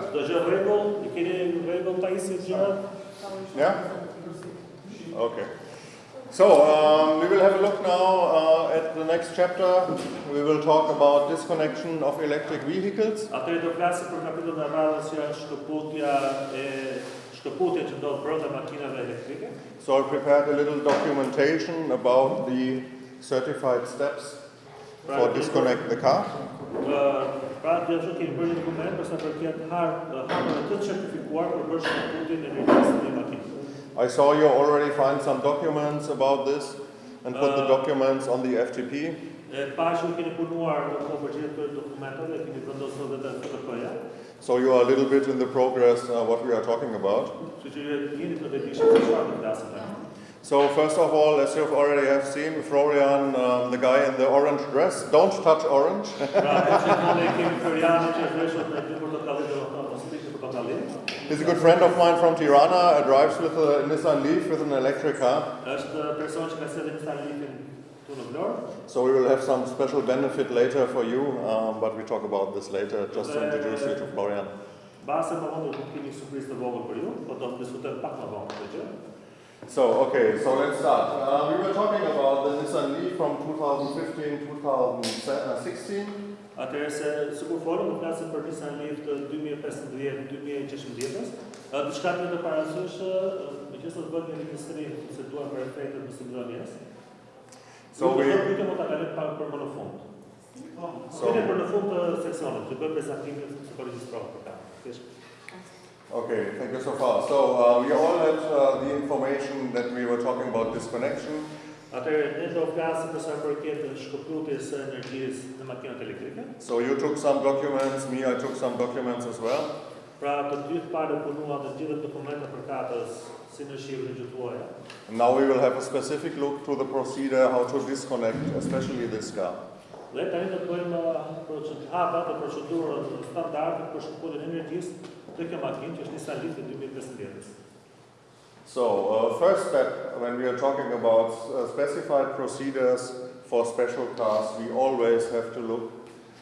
You've got it? Do gjë rregull, i keni rregull Taisi? Yeah? Okay. So, um, we will have a look now uh, at the next chapter. We will talk about disconnection of electric vehicles. Atëherë do flasim për kapitullin e radhës që është shkëputja e shkëputja që ndodh brenda makinave elektrike. So, I prepared a little documentation about the certified steps for disconnect the car. Ë, pra të kemi bërë një dokument për sa përket har harmave të certifikuar për bërë shkëputjen e në makinë. I saw you already find some documents about this and put the documents on the FTP. Pa që keni punuar në kohë për gjithë këto dokumentat dhe keni vendosur edhe FTP-ja. So, you are a little bit in the progress uh, what we are talking about. So, first of all, as you've already have seen, Florian, um, the guy in the orange dress, don't touch orange. Pra, që në kemi Florianin që është veshur me dy portokalli do të thonë ose pikë portokalli. He's a good friend of mine from Tirana, uh, drives with a Nissan Leaf with an electric car. Është person që ka sedhe Nissan Leafin tu në Vlorë. So, we will have some special benefit later for you, um, but we talk about this later, just to introduce you to Florian. Do të të po do të. So, okay, so let's start. Uh, we were talking about the Nissan Leaf from 2015 2016. Atëherë se sikur folëm, do flasim për Nissan Leaf të 2015-2016. Ë diçka të të parasysh, meqenëse do të bëhet një regjistrim se duan për efektet në simulonjes. So we, pyetje mund ta kalojmë pak për më në fund. so, Pyetje për në fund të seksionit, të bëjmë prezantimin se po regjistrohet për ta. Thjesht. Okay, thank you so far. So, uh, we all had uh, the information that we were talking about disconnection. Atëherë ne do flasim për sa i përket shkëputjes së energjisë në makinat elektrike. So, you took some documents, me, I took some documents as well. Pra të dy të parë punuan në gjithë dokumentet përkatës si në shqip në gjithuaja. And now we will have a specific look to the procedure how to disconnect, especially this car. Dhe tani do të bëjmë të procedurën standarde për shkëputjen e energjisë të kjo makinë që është Nissan Leaf 2015. So, uh, first step, when we are talking about uh, specified procedures for special cars, we always have to look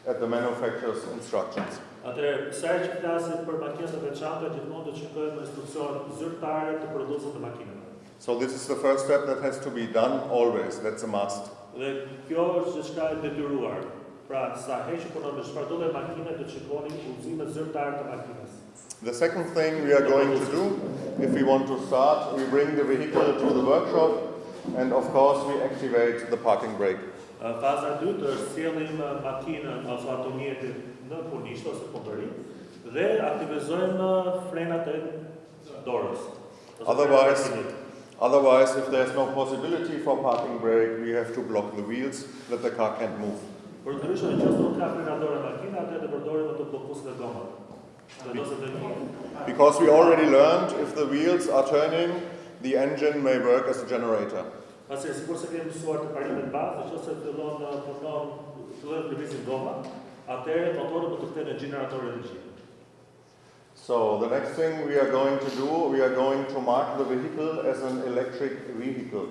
at the manufacturer's instructions. Atëherë, sa herë që flasim për makinat e veçanta, gjithmonë do të shikojmë instruksion zyrtare të prodhuesit të makinave. So, this is the first step that has to be done always, that's a must. Dhe kjo është diçka e detyruar. Pra, sa herë që punon me çfarë lloj makine, do të shikoni udhëzimet zyrtare të makinës. The second thing we are going to do, if we want to start, we bring the vehicle to the workshop and of course we activate the parking brake. Uh, Faza e dytë është sjellim uh, makinën ose automjetin në punisht ose punëri dhe aktivizojmë uh, frenat e dorës. Otherwise- frenat. Otherwise, if there's no possibility for parking brake, we have to block the wheels that the car can't move. Për ndryshe, nëse nuk ka frena dorë makina, atëherë do përdorim ato bllokues dhe gomat. Because we already learned if the wheels are turning, the engine may work as a generator. Pasi sikur se kemi mësuar të parimet bazë, nëse fillon punon fillon lëvizin goma, atëherë motori do të kthehet generator energji. So the next thing we are going to do, we are going to mark the vehicle as an electric vehicle.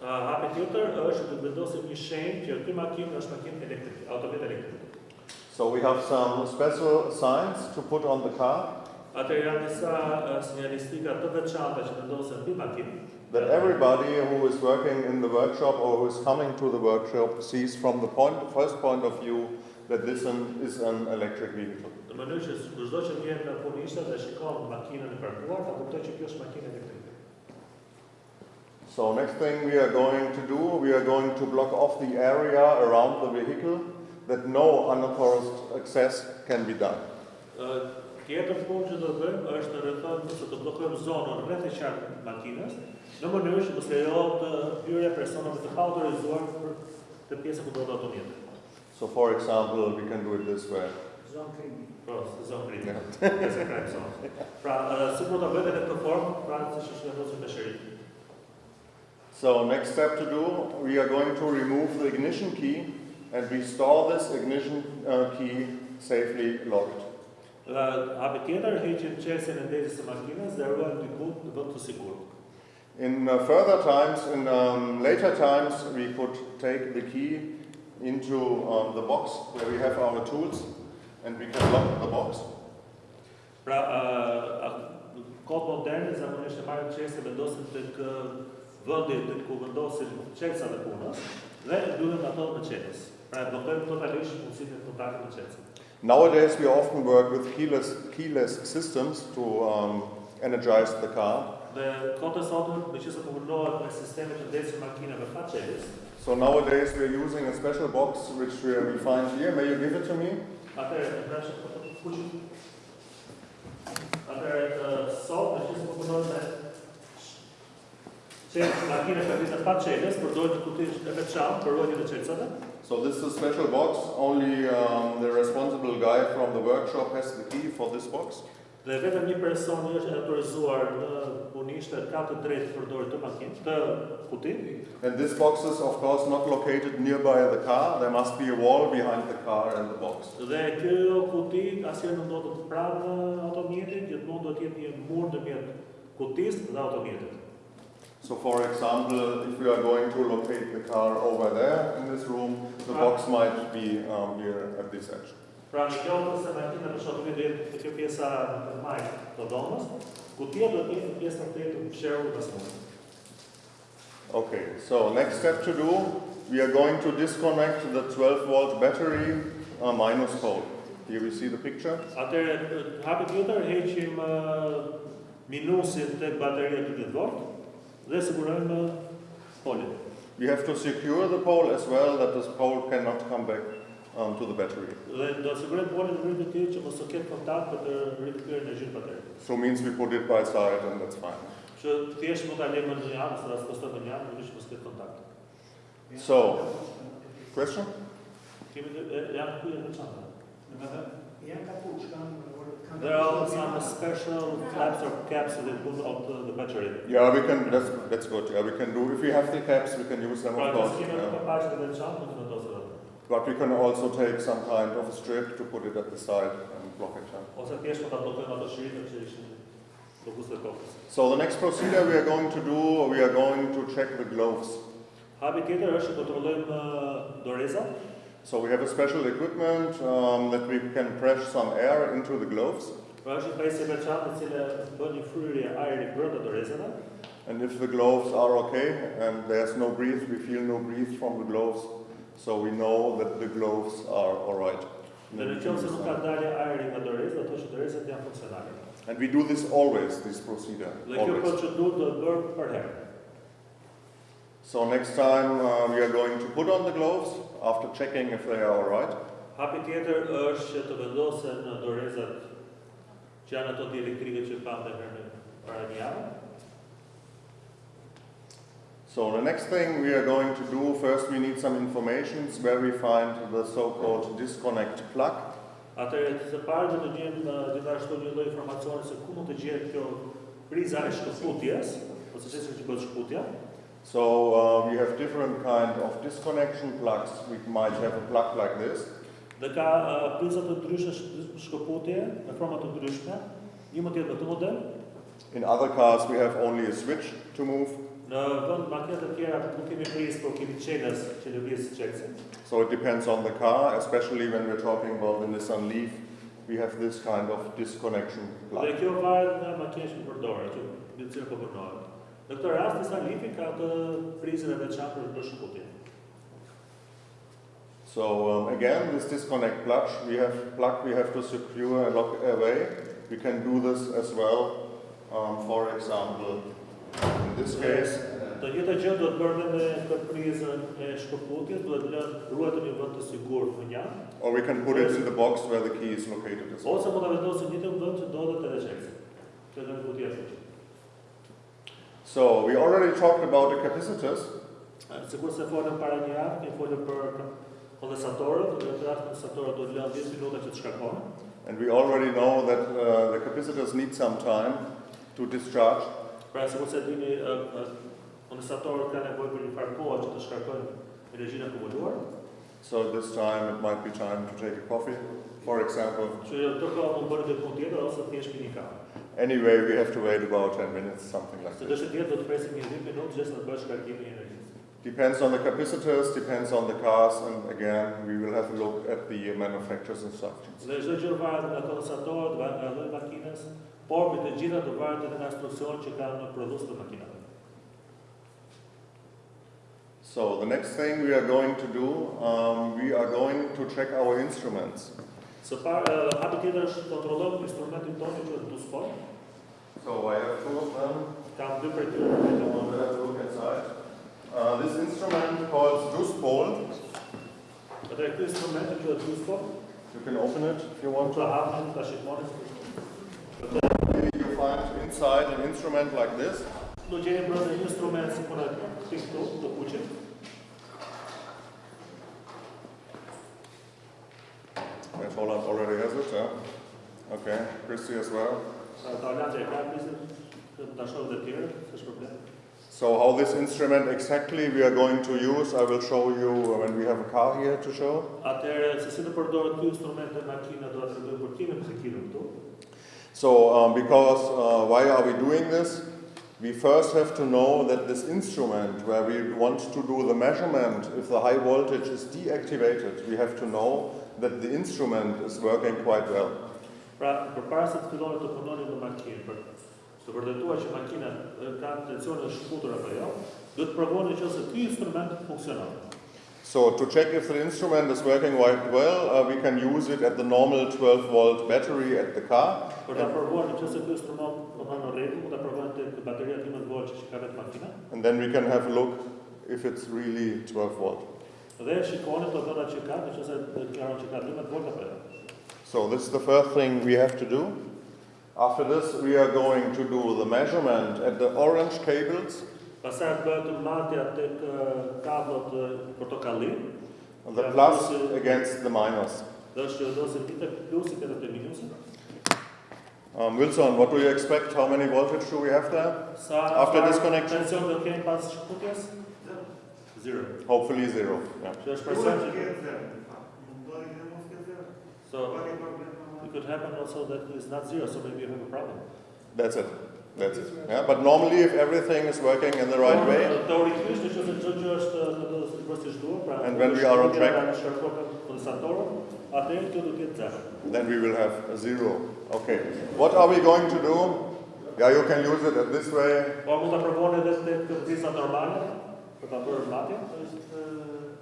Uh, hapi tjetër është të vendosim një shenjë që ky makinë është makinë elektrike. So we have some special signs to put on the car Atëherë janë disa sinjalistika të veçanta që vendosen mbi makinë. that everybody who is working in the workshop or who is coming to the workshop sees from the point, first point of view that this an, is an electric vehicle. Në mënyrë që çdo që vjen në punishtë dhe shikon makinën parkuar, ta kuptoj që kjo është makinë elektrike. So next thing we are going to do, we are going to block off the area around the vehicle that no unauthorized access can be done. Ë, Tjetër punë që do të bëjmë është të rrethojmë ose të bllokojmë zonën rreth e qartë makinës, në mënyrë që mos lejohet të hyrja personave të paautorizuar për të pjesën ku do të automjetet. So for example, we can do it this way. Pra, se zonë krimi. Pjesë krajmë zonë. Pra, ë, si mund ta bëhet në këtë formë, pra siç është vendosur me shëri. So next step to do, we are going to remove the ignition key and we store this ignition uh, key safely locked. Dhe hapi tjetër, heqim qesin ndezjes së makinës dhe ruajmë diku në vend të sigurt. In uh, further times, in um, later times, we could take the key into um, the box where we have our tools and we can lock the box. Pra, ë, a- kohë moderne zakonisht e marrin qesin vendosin tek ë, vendi tek ku vendosin qelsat e punës dhe mbyllen ato me qenis. Pra, e bllokojmë totalisht mundësinë kontaktit me qesin. Nowadays, we often work with keyless, keyless systems to um, energize the car. Dhe kohët sotme, me që se përfundohet me sisteme të ndezjes makinave pa qelis, So nowadays, we are using a special box which we, find here. May you give it to me? atëherë të prash fuqi. Atëherë të sot, me që se përfundohet me që makina ka vizë pa qeles, përdojnë një kuti e veçantë për ruajtjen e qelsave. So this is a special box. Only um, the responsible guy from the workshop has the key for this box. Dhe vetëm një person është autorizuar në punishtë ka të drejtë të përdorë të makinë, të kuti. And this box is of course not located nearby the car. There must be a wall behind the car and the box. Dhe kjo kuti asnjëherë nuk do të pranë automjetit, gjithmonë do të jetë një mur ndërmjet kutisë dhe automjetit. So for example, if we are going to locate the car over there in this room, the box might be um, here at this edge. Pra në kjo se makina për shoqëri do jetë kjo pjesa në majtë të dhomës, kutia do të jetë pjesa të të fshehur pas mund. Okay, so next step to do, we are going to disconnect the 12 volt battery uh, minus pole. Here we see the picture. Atëherë hapi tjetër heqim ë, minusin tek bateria 12 volt dhe sigurojmë polin. We have to secure the pole as well that this pole cannot come back um, to the battery. Dhe do të sigurojmë polin në mënyrë të tillë që mos të ketë kontakt për të rikthyer. So means we put it by side and that's fine. Që thjesht mund ta lëmë në një anë, sa të në një anë, në që mos. So, question? Kemi të, janë ku janë veçanta. Janë kapuç, kanë kanë There are some special flaps or caps that put on the, battery. Yeah, we can, that's, that's good. Yeah, we can do, if we have the caps, we can use them of course. yeah. një paqe të veçantë, mund të vendosë atë. But we can also take some kind of a strip to put it at the side and block it. yeah. Ose thjesht mund ta bllokojmë ato shiritë që ishin fokus të. So the next procedure we are going to do, we are going to check the gloves. Hapi tjetër është kontrollojmë ë, dorezat. So we have a special equipment um, that we can press some air into the gloves. Pra është një pajisje veçantë cila bën një fryrje ajri brenda dorezave. And if the gloves are okay and there's no breathe, we feel no breathe from the gloves, so we know that the gloves are all right. Dhe në qoftë se nuk ka dalje ajri nga doreza, ato që dorezat janë funksionale. And we do this always, this procedure. Always. procedurë do të bërë për herë. So next time uh, we are going to put on the gloves after checking if they are all right. Hapi tjetër është që të vendosen në dorezat që janë ato dielektrike që pam dhe në para një javë. So the next thing we are going to do, first we need some informations where we find the so-called disconnect plug. Atëherë së pari do të gjejmë uh, gjithashtu një lloj informacioni se ku mund të gjehet kjo priza e shkëputjes, ose çesë që bëhet shkëputja. So uh, we have different kind of disconnection plugs. We might have a plug like this. Ka uh, priza të ndryshme sh- shkëputje në forma të ndryshme. Një mund të jetë me këtë model, In other cars we have only a switch to move. në vend makinat të tjera nuk kemi prizë, por kemi çelës që lëviz çelësin. So it depends on the car, especially when we're talking about the Nissan Leaf. We have this kind of disconnection plug. Kjo varet nga makina që përdore, që në cilën po punohet. Në këtë rast disa lifi ka të prizën veçantë për për shkëputje. So um, again, this disconnect plug, we have plug we have to secure and lock away. We can do this as well. Um, for example, in this case, Të njëjta gjë duhet bërë dhe me këtë prizën e shkëputjes, duhet lënë ruajtur në vend të sigurt në një, or we can put it in the box where the key is located as well. ose mund ta vendosë në një vend që ndodhet edhe çelësi. Që do të futi ashtu. So we already talked about the capacitors. Se folëm para një javë, kemi folëm për kondensatorët, dhe të kondensatorët do të lënë 10 minuta që të. And we already know that uh, the capacitors need some time to discharge. Pra sikur se dini, kondensatorët kanë nevojë për një farë kohë që të shkarkojnë energjinë akumuluar. So this time it might be time to take a coffee, for example. Që të kohë mund diçka tjetër ose të jesh pini kafe. Anyway, we have to wait about 10 minutes, something like Se this. dëshë tjetër do të presim një 10 minutë gjithë në të bësh shkarkimin e energjisë. Depends on the capacitors, depends on the cars, and again, we will have a look at the manufacturer's instructions. Dhe çdo gjë varet nga kondensatorët, va- nga lloji i makinës, por me të do varet edhe nga instruksionet që kanë në prodhues të makinave. So the next thing we are going to do, um, we are going to check our instruments. Së parë, ë, hapi tjetër është kontrollojmë instrumentin tonë që është duspol. So I have two of them. Kam dy prej tyre I vetëm want to have a look inside. Uh, this instrument called Duspol. Ky instrument që është duspol, You can open it if you want to. të to. hapim ta shikoni. You find inside an instrument like this. Do gjeni brenda një instrument si kur atë tik Yes, Holland already has it, yeah. Okay, Christy as well. So how this instrument exactly we are going to use, I will show you when we have a car here to show. So um, because uh, why are we doing this? We first have to know that this instrument where we want to do the measurement, if the high voltage is deactivated, we have to know that the instrument is working quite well. Pra, përpara se të filloni të punoni në makinë, për të vërtetuar që makina ka tensionin shkutur apo jo, do të provoni nëse ky instrument funksionon. So to check if the instrument is working quite well, uh, we can use it at the normal 12 volt battery at the car. Për ta provuar nëse ky instrument punon në rregull, mund ta provojnë tek bateria 12 volt që ka vetë makina. And then we can have a look if it's really 12 volt. Dhe shikoni të dhëna që ka, nëse deklaron që ka 12 volt apo. So this is the first thing we have to do. After this, we are going to do the measurement at the orange cables, Pastaj bëhet marrja tek kabllot portokalli, the plus against the minus. dhe është dosë një tek plusit edhe te minusit. Um, Wilson, what do you expect? How many voltage do we have there? After disconnection? Tension do kemi pas shkutjes? Zero. Hopefully zero. Yeah. Që është So it could happen also that it's not zero, so maybe you have a problem. That's it. That's it. Yeah. But normally, if everything is working in the right way, Teorikisht nëse çdo gjë është në të sipër si duhet, pra And when we are on track- në shkarkon kondensatorën, atëherë këtu do të jetë zero. then we will have a zero. Okay. What are we going to do? Yeah, you can use it at this way. Po mund ta provoni edhe tek këmbësa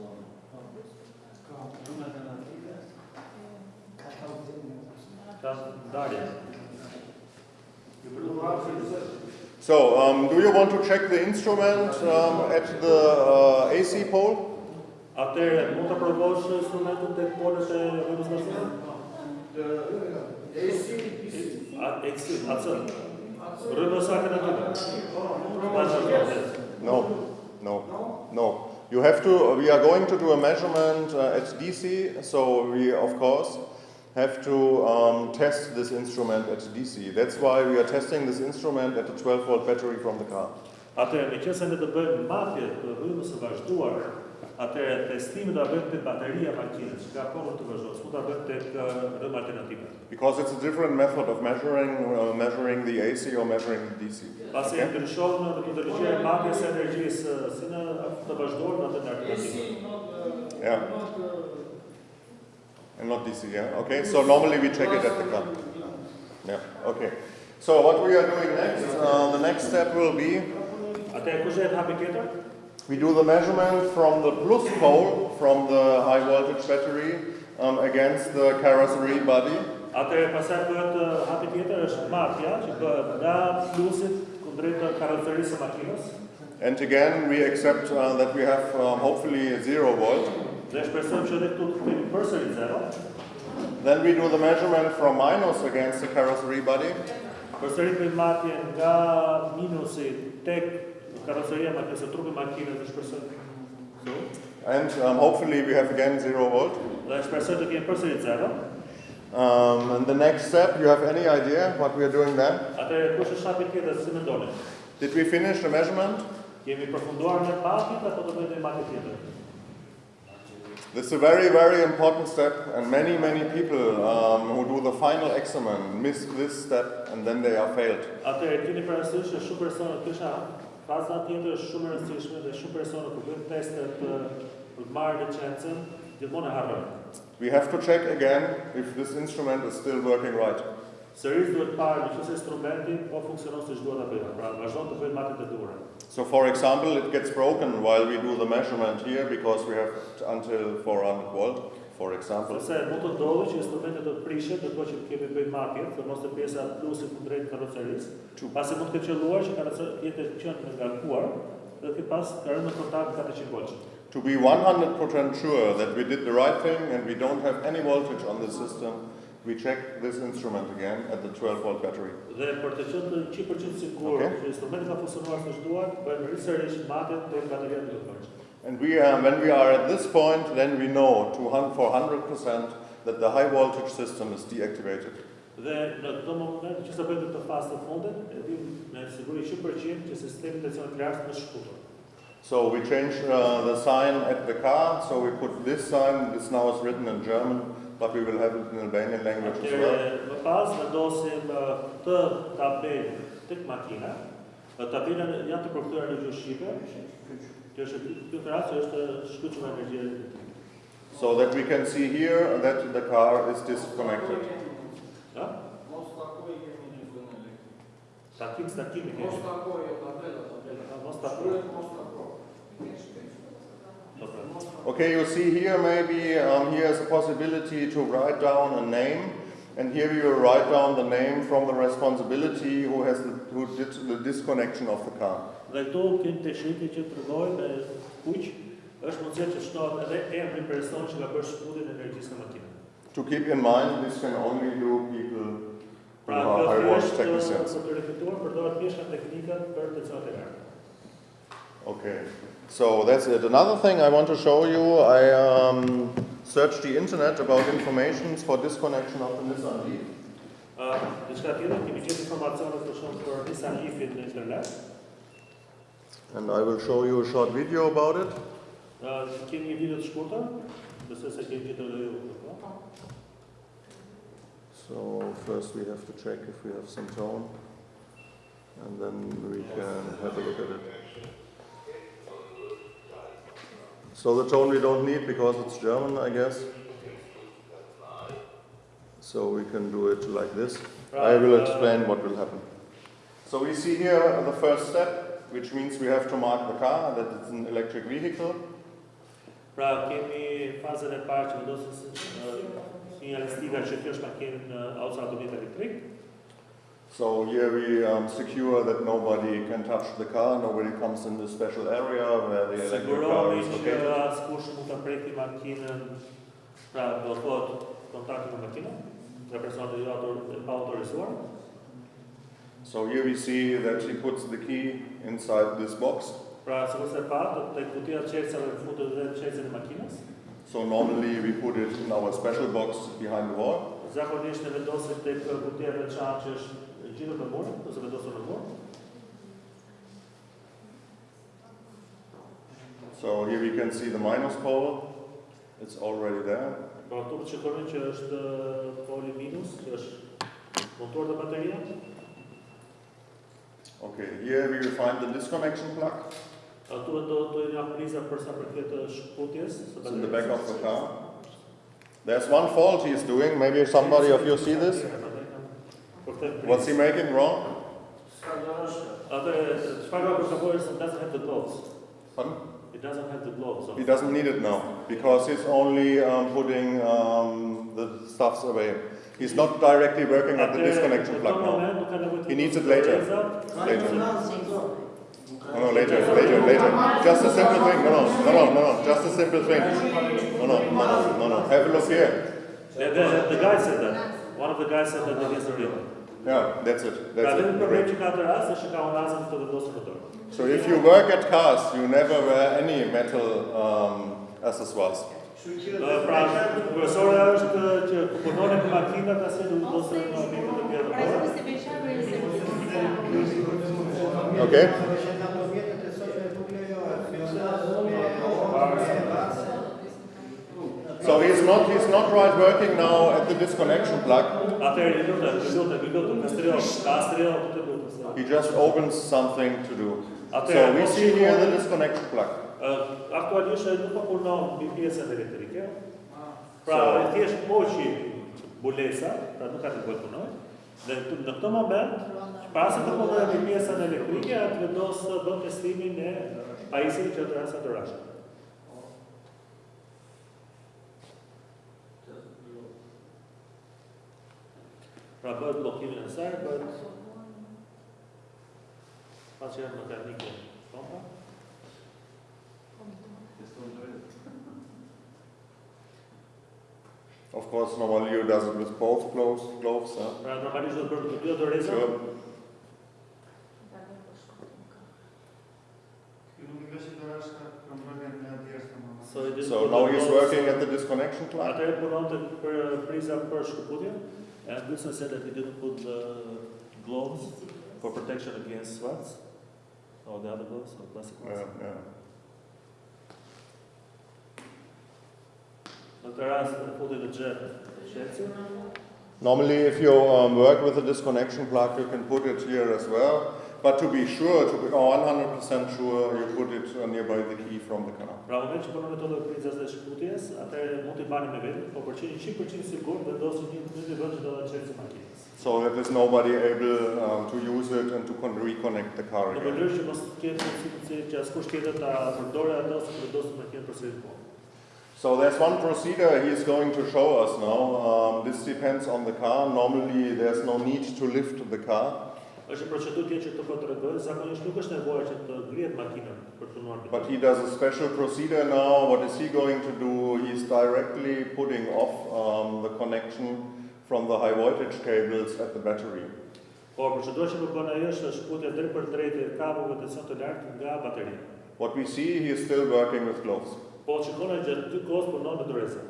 normale për ta bërë matje. Ka ndarje. So, um, do you want to check the instrument um, at the uh, AC pole? Atëherë mund ta provosh instrumentin tek polët e rrugës nacionale? A eksi, atë. Rrugës sa kanë. No, no, no. You have to, we are going to do a measurement uh, at DC, so we, of course, have to um, test this instrument at DC. That's why we are testing this instrument at the 12 volt battery from the car. Atëherë, në qëse ne të bëjmë matje të rrymës së vazhduar, atëherë testimi do ta bëjmë tek bateria e makinës, që ka kohë të vazhduar, s'mund ta bëjmë tek ë, rrymë alternative. Because it's a different method of measuring, uh, measuring the AC or measuring the DC. Pasi Okay. ndryshon në metodologjia e matjes së energjisë si në të vazhduar në atë të alternative. Yeah. And not DC, yeah? Okay, so normally we check it at the car. Yeah, okay. So what we are doing next, uh, the next step will be Atëherë kush është hapi tjetër? We do the measurement from the plus pole, from the high voltage battery, um, against the carrosserie body. Atëherë pastaj bëhet ë, hapi tjetër është matja që bëhet nga plusit kundrejt të karoserisë së makinës. And again, we accept uh, that we have um, hopefully zero volt. Dhe shpresojmë që edhe këtu të kemi përsëri zero. Then we do the measurement from minus against the carrosserie body. Përsëri përmatje nga minusi tek karoseria me kësë trupi makinës dhe so, And um, hopefully we have again zero volt. dhe shpresoj të kemi përsëri zero. Um, and the next step, you have any idea what we are doing then? Atëherë kush është shapi tjetër si mendoni? Did we finish the measurement? Kemi përfunduar me matjet apo do bëjmë matje tjetër? This is a very, very important step, and many, many people um, who do the final examen miss this step and then they are failed. Atëherë keni parasysh që shumë persona kisha faza tjetër është shumë e rëndësishme dhe shumë persona kur bëjnë testet për për të marrë licencën, gjithmonë e harrojnë. We have to check again if this instrument is still working right. Sërish duhet parë nëse instrumenti po funksionon siç duhet ta bëjë. Pra vazhdon të bëjë e duhura. So, for example, it gets broken while we do the measurement here because we have until 400 volt, for example. Sepse mund të që instrumenti të prishet ndërkohë që kemi bëjë matjet, dhe mos të pjesa plusi ku drejt karrocerisë. Pasi mund të ketë qelluar që karroceria jetë qenë nga ngarkuar dhe të pas rënë në kontakt 400 volt. To be 100% sure that we did the right thing and we don't have any voltage on the system, we check this instrument again at the 12 volt battery. Dhe për të qenë të 100% sigur Okay. që instrumenti ka funksionuar siç duhet, bëjmë rësërish matjet te bateria të. And we, uh, when we are at this point, then we know to for 100% that the high voltage system is deactivated. Dhe në këtë moment që sa këtë fazë të fundit, e dim me siguri 100% që sistemi tensionit lart është. So we change uh, the sign at the car. So we put this sign. This now is written in German, but we will have it in Albanian language as well. Më pas vendosim uh, të tabelë tek makina. Janë të përkthyer në gjuhë shqipe. Kjo është ky rast është shkëlqyer energjia elektrike. So that we can see here that the car is disconnected. Ja? Mos takoj kemi një zonë elektrike. Takim stakimi Mos kemi. takoj jo tabela, tabela. Ja, Mos takoj. Shkruhet mos takoj. Po, pra. Okay, you see here maybe um, here is a possibility to write down a name, and here you will write down the name from the responsibility who has the, who did the disconnection of the car. Dhe këtu kemi të shiti që të rëgoj me kuq, është mundësia që shtohet edhe emri i personit që ka bërë shkputjen e energjisë në makinë. To keep in mind, this can only do people who Pra, are kjo high voltage thjesht technicians. për të reflektuar përdoret pjeshka teknike për të çonte lartë. Okay, so that's it. Another thing I want to show you, I um, searched the internet about informations for disconnection of the Nissan Leaf. Ë, diçka tjetër, kemi gjetur informacione për shumë për Nissan Leaf-in në internet. And I will show you a short video about it. Ë, kemi një video të shkurtër, nëse se kemi gjetur edhe ju. po. So first we have to check if we have some tone, and then we can have a look at it. So the tone we don't need because it's German, I guess. So we can do it like this. I will explain what will happen. So we see here the first step, which means we have to mark the car that it's an electric vehicle. Pra, kemi fazën parë që vendosin ë, që kjo është makinë në elektrik. So here we um, secure that nobody can touch the car, nobody comes in the special area where the electric car Sigurohemi is që located. mund ta preki makinën, pra do thot kontakti me makinën, nga personi jo pa autorizuar. So here we see that she puts the key inside this box. Pra, sikur se pa, do të kutia qelësave në futet dhe qelësin e makinës. So normally we put it in our special box behind the wall. Zakonisht ne vendosim tek kutia e veçantë që është gjithë në mur, ose vendosur në mur. So here we can see the minus pole. It's already there. Pra, këtu të shikoni që është ë, poli minus, që është montuar të bateria. Okay, here we will find the disconnection plug. Këtu do të një priza për sa përket shkputjes It's in the back of the car. There's one fault he's doing. Maybe somebody of you see this. What's he making wrong? Atë çfarë ka përkapur is it doesn't have the gloves. Pardon? It doesn't have the gloves. He doesn't need it now because he's only um, putting um, the stuffs away. He's not directly working at the disconnection plug now. He needs it later. Later. No, no, later, later, later. Just a simple thing. No, no, no, no, no, no. Just a simple thing. No, no, no, no, no, no. Have a look here. The, the, the guy said that. One of the guys said that against the real. Yeah, that's it. That's it. problemi që ka të rast është që ka unazën të vendosur në dorë. So if you work at cars, you never wear any metal um, accessories. Kështu që Ë, Pra, profesorja është që ku punon në makinat asnjë nuk do të në mikro të tjera Pra, dorë. se beqave e se Okay. që nga të vjetët e sotme nuk lejohet fionaz me me vace. So he's not he's not right working now at the disconnection plug. He just opens something to do. So we see here the disconnection plug. Aktualisht ai nuk po punon mbi pjesën elektrike. Pra, So- e thjesht poqi bulesa, pra nuk ka të bëjë punoj. Dhe në këtë moment, pasi të punoj mbi pjesën elektrike, atë vendos bën testimin e pajisjeve që të rasa të rashë. Pra bëhet bllokimin e saj, bëhet pas që janë mekanike pompa. Of course, normally you does it with both gloves. gloves huh? Uh, pra normalisht do të bërë të dy doreza. Sure. Nuk nga si të rashka kontrolin në djerës në So, So now he's working at the disconnection plug. Atëherë punon të për priza. And this is said that he didn't put the gloves for protection against swats. Or the other gloves, or plastic ones. Yeah, yeah. Në të rast në futi të gjetë shqetësi. Normally, if you um, work with a disconnection plug, you can put it here as well. But to be sure, to be 100% sure, you put it uh, nearby the key from the car. Pra, në moment që punon me të dhe prizas dhe shkëputjes, atëherë mund t'i bani me vetë, po për qenë 100% sigur, vendosin një në një vend që do të qenë makinës. So that there's nobody able um, to use it and to con- reconnect the car Në again. mënyrë që mos ketë mundësi që askush tjetër ta përdore ato ose të vendosin makinën për sëritë punë. So there's one procedure he's going to show us now. Um, this depends on the car. Normally, there's no need to lift the car, është një procedurë tjetër që të po të regojë, zakonisht nuk është nevojë që të ngrihet makinën për të punuar me but he does a special procedure now. What is he going to do? He's directly putting off um, the connection from the high voltage cables at the battery. Por procedura që po bën ai është shkputja drejt për drejt kablave tension të lartë nga bateria. What we see, he is still working with gloves. Po shikoni gjatë dy kohës punon me doreza.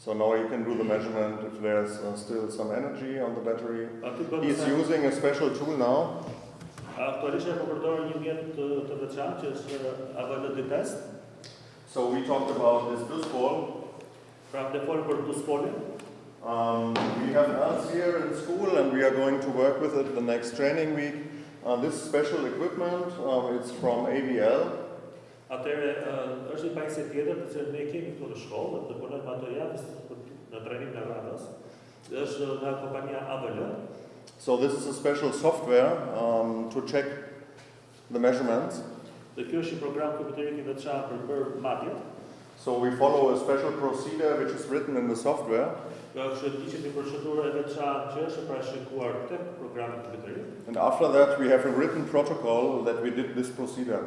So now you can do the measurement if there's uh, still some energy on the battery. Aty He's using a special tool now. aktualisht e po përdor një mjet të, të veçantë që është AVL test. So we talked about this Duspol. Pra ne folëm për duspolin. Um, we have us here in school and we are going to work with it the next training week. Uh, this special equipment, um, it's from AVL. Atëre është një pajisje tjetër të cilën ne kemi këtu në shkollë, dhe punojmë ato javës në trajnim në radhas. Është nga kompania AVL. So this is a special software um, to check the measurements. Dhe kjo është një program kompjuterik i veçantë për bërë matjet. So we follow a special procedure which is written in the software. Kjo është liqet një procedurë veçantë që është parashikuar tek programi kompjuterik. And after that, we have a written protocol that we did this procedure.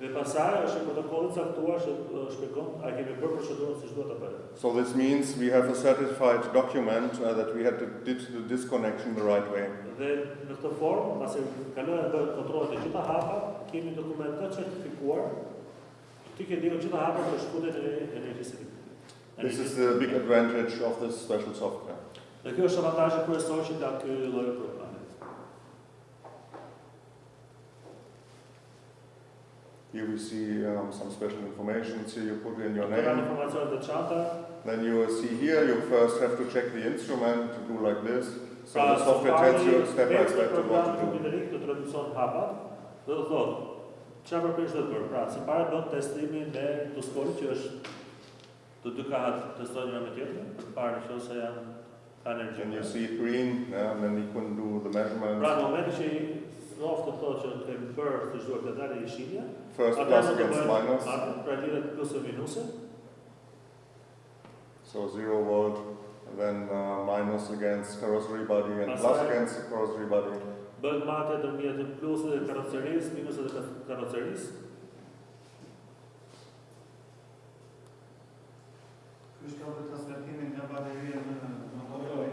Dhe pasaj është një i caktuar që shpjegon a kemi bërë procedurën siç duhet ta bëjmë. So this means we have a certified document uh, that we had to, did the disconnection the right way. Dhe në këtë formë, pasi kalojnë bërë kontrollet e gjitha hapa, kemi dokument certifikuar This is the big advantage of this special software. Dhe kjo është avantazhi kryesor që ka ky lloj programi. Here we see um, some special information. Here you put in your name. informacione të veçanta. Then you will see here, you first have to check the instrument to do like this. So the software tells you step by step what to do. Kompjuterik do të dhe do thotë çfarë përpish do të bërë. Pra, së pari bën testimin e tuskorit që është të dy kahat testojnë me të parë janë ka. And you see it green, yeah, and then you can do the Pra, measurements. në momentin që i noftë të thotë që kemi bërë të zhduar të dalë i shilja, First plus against minus. pra lidhet plus e minuse, So zero volt, and then uh, minus against carrossery body and plus against the carrossery body. Bëhet marrëdhënia ndërmjet plusit karrocerisë, minuset ka- karrocerisë. Ky shkallë të transmetimin nga bateria në në motor.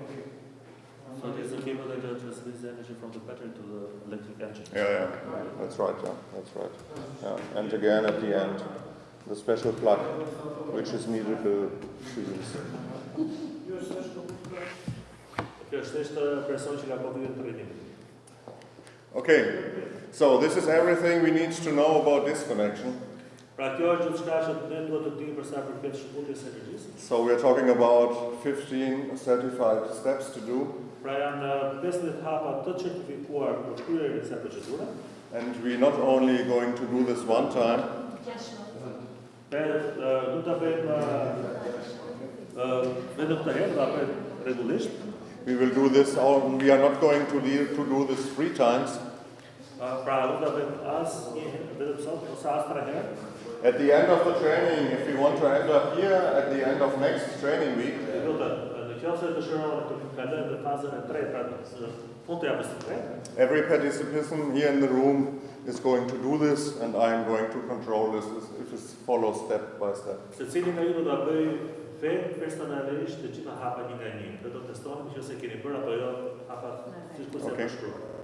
So it is a cable that transmits the energy from the battery to the electric engine. Yeah, yeah, that's right, yeah, that's right. Yeah. And again at the end, the special plug which is needed to, to use. Kjo është thjesht person që ka bërë trajnim. Okay, so this is everything we need to know about this connection. Pra kjo është gjithçka që ne duhet të dimë për sa përket shkputjes së energjisë. So we're talking about 15 certified steps to do, Pra janë 15 hapa të certifikuar për kryerjen e kësaj procedure. and we're not only going to do this one time, uh, ta bëjmë uh, vetëm këtë herë, ta bëjmë rregullisht. We will do this, all, we are not going to, do- to do this three times. Uh, pra du ta bëjmë as një herë, vetëm sot ose as tre herë. At the end of the training, if we want to end up here, at the end of next training week, Dhe do të në qoftë se dëshironi të kalojmë në fazën tretë, pra në fund të javës së tretë, every participant here in the room is going to do this, and I am going to control this if it follows step by step. fe personalisht të gjitha hapa një nga një. Dhe do të testohen nëse keni bërë apo jo hapat siç kurse okay. shkruar.